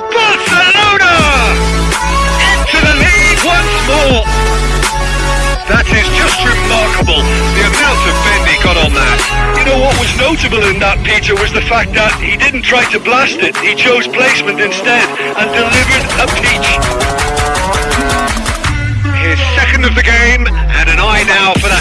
Barcelona! Into the lead once more! That is just remarkable, the amount of bend he got on that. You know what was notable in that, Peter, was the fact that he didn't try to blast it. He chose placement instead and delivered a peach. His second of the game, and an eye now for the